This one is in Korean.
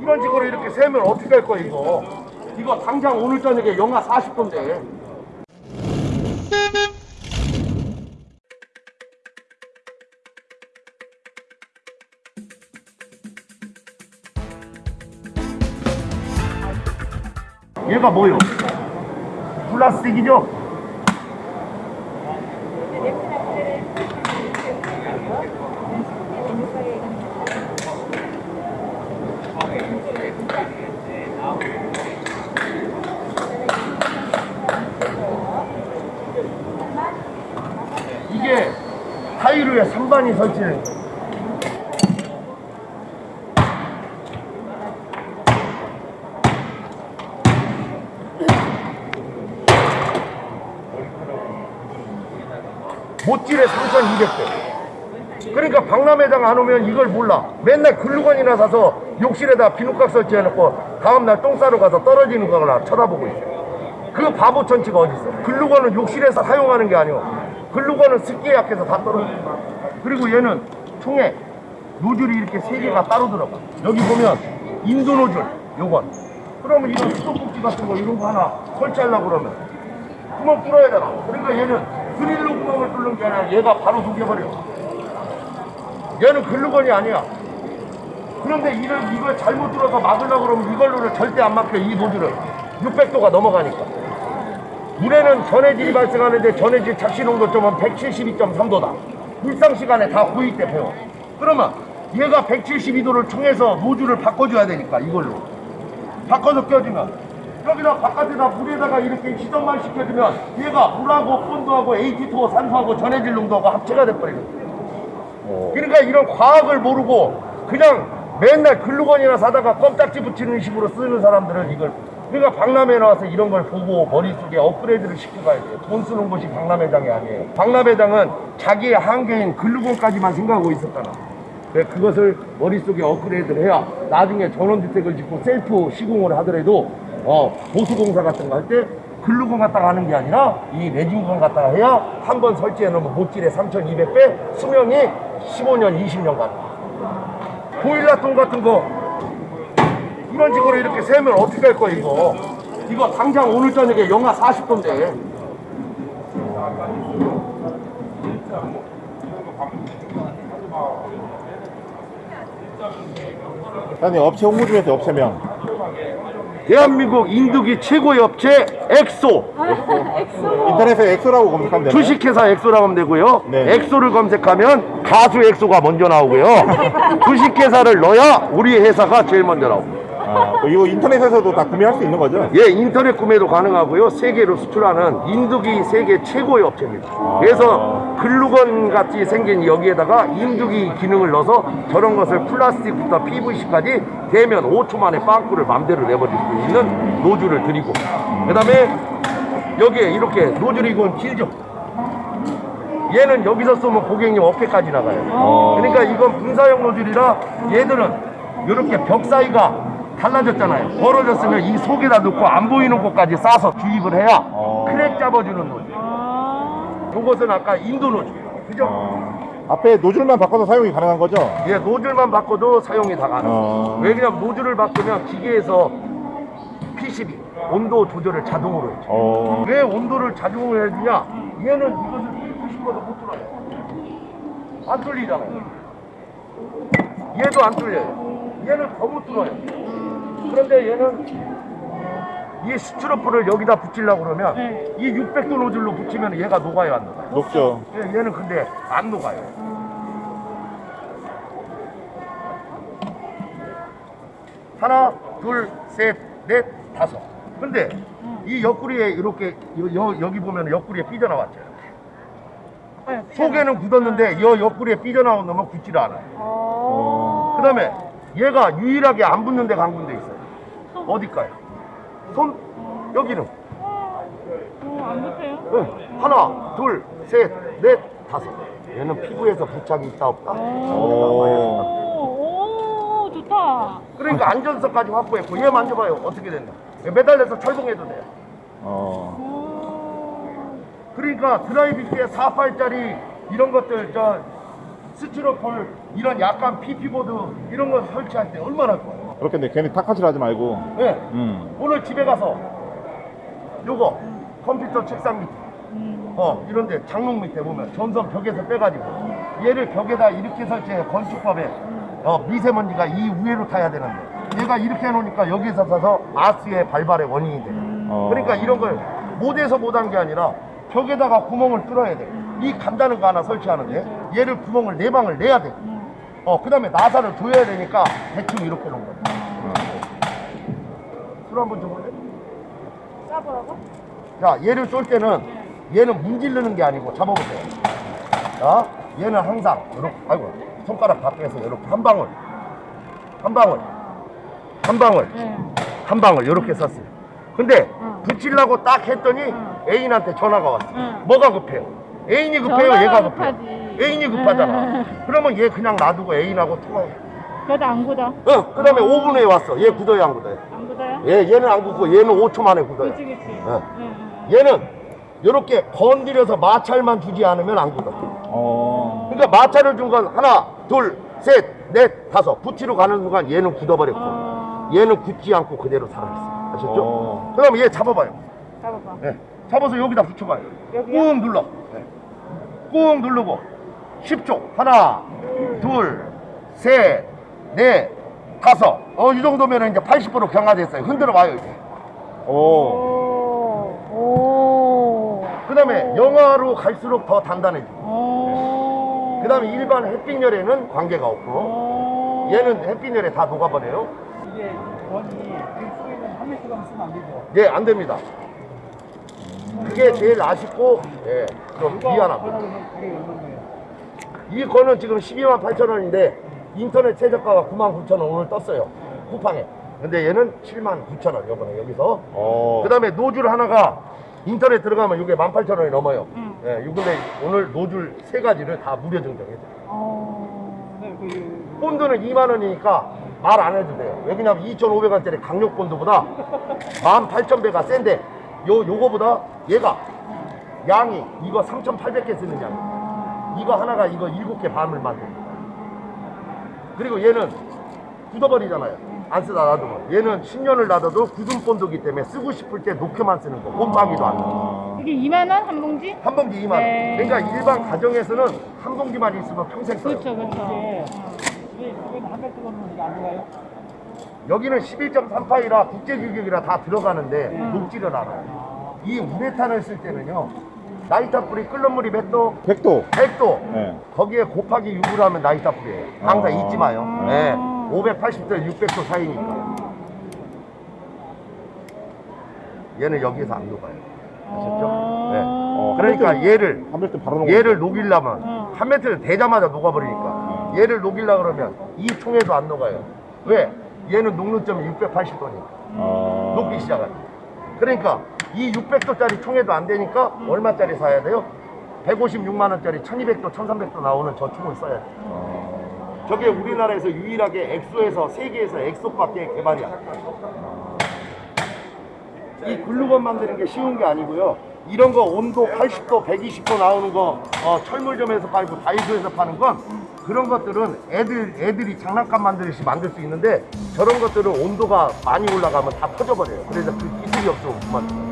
이런 식으로 이렇게 세면 어떻게 할 거야 이거 이거 당장 오늘 저녁에 영하 40도인데 얘가 뭐요? 플라스틱이죠? 이게 타일 위에 선반이 설치된 거예요. 못질에 3,200대. 그러니까 박람회장 안 오면 이걸 몰라. 맨날 글루건이나 사서 욕실에다 비누각 설치해놓고 다음날 똥 싸러 가서 떨어지는 거나 쳐다보고 있어. 그 바보 천치가 어딨어. 글루건은 욕실에서 사용하는 게 아니오. 글루건은 습기에 약해서 다 떨어져. 그리고 얘는 총에 노즐이 이렇게 세 개가 따로 들어가. 여기 보면 인도 노즐, 요건. 그러면 이런 수도꼭지 같은 거 이런 거 하나 설치하려고 그러면 구멍 뚫어야 되나? 그러니까 얘는 드릴로 구멍을 뚫는 게 아니라 얘가 바로 녹여버려. 얘는 글루건이 아니야. 그런데 이걸, 이걸 잘못 뚫어서 막으려고 그러면 이걸로는 절대 안 막혀, 이 노즐을. 600도가 넘어가니까. 물에는 전해질이 발생하는데 전해질 착시 농도점은 172.3도다. 일상 시간에 다 호입돼 배워. 그러면 얘가 172도를 총해서 노즐을 바꿔줘야 되니까 이걸로. 바꿔서 껴주면 여기다 바깥에다 물에다가 이렇게 희석만 시켜주면 얘가 물하고 본도하고 AT2 산소하고 전해질 농도하고 합체가 돼버리거든. 그러니까 이런 과학을 모르고 그냥 맨날 글루건이나 사다가 껌딱지 붙이는 식으로 쓰는 사람들은 이걸 그러니까 박람회 나와서 이런 걸 보고 머릿속에 업그레이드를 시켜가야 돼요. 돈 쓰는 곳이 박람회장이 아니에요. 박람회장은 자기의 한계인 글루건까지만 생각하고 있었잖아. 그래, 그것을 머릿속에 업그레이드를 해야 나중에 전원주택을 짓고 셀프 시공을 하더라도 어, 보수공사 같은 거 할 때 글루건 갖다가 하는 게 아니라 이 레진건 갖다가 해야 한 번 설치해 놓으면 못질에 3200배 수명이 15년 20년 가는 보일러통 같은 거 이런 식으로 이렇게 세면 어떻게 할 거야 이거? 이거 당장 오늘 저녁에 영하 40도인데. 사장님 업체 홍보 좀 해주세요 업체명. 대한민국 인두기 최고의 업체 엑소. 인터넷에 엑소라고 검색하면 되나요? 주식회사 엑소라고 하면 되고요. 네. 엑소를 검색하면 가수 엑소가 먼저 나오고요. 주식회사를 넣어야 우리 회사가 제일 먼저 나옵니다 아, 이거 인터넷에서도 다 구매할 수 있는 거죠? 예, 인터넷 구매도 가능하고요. 세계로 수출하는 인두기 세계 최고의 업체입니다. 그래서 글루건 같이 생긴 여기에다가 인두기 기능을 넣어서 저런 것을 플라스틱부터 PVC까지 대면 5초 만에 빵꾸를 맘대로 내버릴 수 있는 노즐을 드리고 그 다음에 여기에 이렇게 노즐이 이건 길죠. 얘는 여기서 쏘면 고객님 어깨까지 나가요. 어. 그러니까 이건 분사형 노즐이라 얘들은 이렇게 벽 사이가 달라졌잖아요. 벌어졌으면 이 속에다 넣고 안 보이는 곳까지 싸서 주입을 해야 어. 크랙 잡아주는 노즐. 이것은 아까 인두 노즐. 그죠? 어, 앞에 노즐만 바꿔서 사용이 가능한 거죠? 예, 노즐만 바꿔도 사용이 다 가능. 어. 왜냐면 노즐을 바꾸면 기계에서 PCB 온도 조절을 자동으로 해줘. 어, 왜 온도를 자동으로 해주냐? 얘는 이것을 뚫고 싶어도 못 뚫어요. 안 뚫리잖아요. 얘도 안 뚫려요. 얘는 더못 뚫어요. 그런데 얘는 이 스티로폼을 여기다 붙이려고 그러면 이 600도 노즐로 붙이면 얘가 녹아요, 안 녹아요? 높죠. 예, 얘는 근데 안 녹아요. 하나, 둘, 셋, 넷, 다섯. 근데 이 옆구리에 이렇게 여, 여- 여기 보면 옆구리에 삐져나왔죠. 속에는 굳었는데 이 옆구리에 삐져나온 놈은 굳지를 않아요. 그 다음에 얘가 유일하게 안 붙는 데가 한 군데 있어요. 어딜까요? 손? 여기는. 안 붙어요? 응. 하나, 둘, 셋, 넷, 다섯. 얘는 피부에서 부착이 있다 없다. 오. 오, 오, 좋다. 그러니까 안전석까지 확보했고 얘 만져봐요. 어떻게 된다. 매달려서 철봉해도 돼요. 어. 그러니까 드라이빙기에 48짜리 이런 것들 저 스티로폴 이런 약간 PP보드 이런 거 설치할 때 얼마나 좋아요. 그렇겠네. 괜히 탁하질 하지 말고. 예. 음. 오늘 집에 가서 요거 컴퓨터 책상 밑에 음. 어 이런데 장롱 밑에 보면 전선 벽에서 빼가지고 얘를 벽에다 이렇게 설치해 건축법에 어 미세먼지가 이 위로 타야 되는데 얘가 이렇게 해놓으니까 여기서 서서 아스의 발발의 원인이 돼. 어. 그러니까 이런 걸 못해서 못한 게 아니라 벽에다가 구멍을 뚫어야 돼. 이 간다는 거 하나 설치하는데 얘를 구멍을 네 방을 내야 돼. 어 그 다음에 나사를 조여야 되니까 대충 이렇게 놓은 거야. 술 한번 줘볼래? 싸보라고? 자, 얘를 쏠 때는 얘는 문지르는 게 아니고 잡아보세요. 자, 얘는 항상 이렇게, 아이고, 손가락 밖에서 이렇게 한 방울, 한 방울, 한 방울, 네. 한 방울 이렇게 썼어요. 근데 응. 붙이려고 딱 했더니 애인한테 전화가 왔어. 응. 뭐가 급해요? 애인이 급해요, 전화가 얘가 급해요? 급하지. 애인이 급하잖아. 응. 그러면 얘 그냥 놔두고 애인하고 통화해. 그래도 안 굳어. 응, 그 다음에 5분 후에 왔어. 얘 굳어요, 안 굳어요? 안 굳어요? 얘, 얘는 안 굳고 얘는 5초 만에 굳어요. 그치, 그치. 응. 응, 응. 얘는 이렇게 건드려서 마찰만 주지 않으면 안 굳어. 어. 그러니까 마찰을 준 건 하나, 둘, 셋, 넷, 다섯. 붙이러 가는 순간 얘는 굳어버렸고 어. 얘는 굳지 않고 그대로 살아있어. 아셨죠? 어. 그럼 얘 잡아봐요. 잡아봐. 네. 잡아서 여기다 붙여봐요. 여기요? 꾹 눌러. 네. 꾹 누르고 10초. 하나, 둘, 셋, 넷, 다섯. 어, 이 정도면 이제 80% 경화됐어요. 흔들어 봐요, 이제. 오. 오. 오. 그 다음에 영화로 갈수록 더 단단해지고. 오. 그 다음에 일반 햇빛열에는 관계가 없고 오. 얘는 햇빛열에 다 녹아버려요 이게 원이 그 속에는 한 메트가 쓰면 안 되죠. 예 안 됩니다 그게 제일 아쉽고 예, 좀 미안합니다 하나는 가격이 얼마인가요? 이 거는 지금 12만 8천 원인데 인터넷 최저가가 9만 9천 원 오늘 떴어요 쿠팡에 근데 얘는 7만 9천 원 요번에 여기서 어. 그 다음에 노즐 하나가 인터넷 들어가면 이게 1만 8천 원이 넘어요 응. 예, 요 근데 오늘 노즐 세 가지를 다 무료 증정해줘요 어. 네, 그 본드는 2만 원이니까 말 안 해도 돼요. 왜냐면 2,500원짜리 강력 본드보다 18,000배가 센데 요 요거보다 얘가 양이 이거 3,800개 쓰는 양. 이거 하나가 이거 7개 반을 만듭니다. 그리고 얘는 굳어버리잖아요. 안 쓰다 놔두면. 얘는 10년을 놔둬도 굳은 본드기 때문에 쓰고 싶을 때 녹여만 쓰는 거. 꼼빡이도 안 나요. 어. 이게 2만 원 한 봉지? 한 봉지 2만 원. 네. 그러니까 일반 가정에서는 한 봉지만 있으면 평생 써요. 그렇죠, 그렇죠. 들어가요? 여기는 11.38이라 국제규격이라 다 들어가는데 녹지를 않아요. 이 우레탄을 쓸 때는요. 나이타 뿌리 끓는 물이 몇 도? 100도. 100도. 네. 거기에 곱하기 6으로 하면 나이타 뿌리예요. 항상 어. 잊지 마요. 아. 네. 580도, 600도 사이니까. 얘는 여기서 안 녹아요. 아셨죠? 네. 어. 그러니까 얘를 한. 얘를 녹이려면 어. 한 메트를 대자마자 녹아버리니까 얘를 녹이려 그러면 이 총에도 안 녹아요. 왜? 얘는 녹는 점이 680도니까. 어. 녹기 시작하죠. 그러니까 이 600도짜리 총에도 안 되니까 얼마짜리 사야 돼요? 156만 원짜리 1200도, 1300도 나오는 저 총을 써야 돼요. 어. 저게 우리나라에서 유일하게 엑소에서 세계에서 엑소밖에 개발이 안 돼요. 이 글루건 만드는 게 쉬운 게 아니고요. 이런 거 온도 80도, 120도 나오는 거 어, 철물점에서 팔고 다이소에서 파는 건 그런 것들은 애들 애들이 장난감 만들듯이 만들 수 있는데 저런 것들은 온도가 많이 올라가면 다 터져버려요. 그래서 그 기술이 없으면 못 만들어요.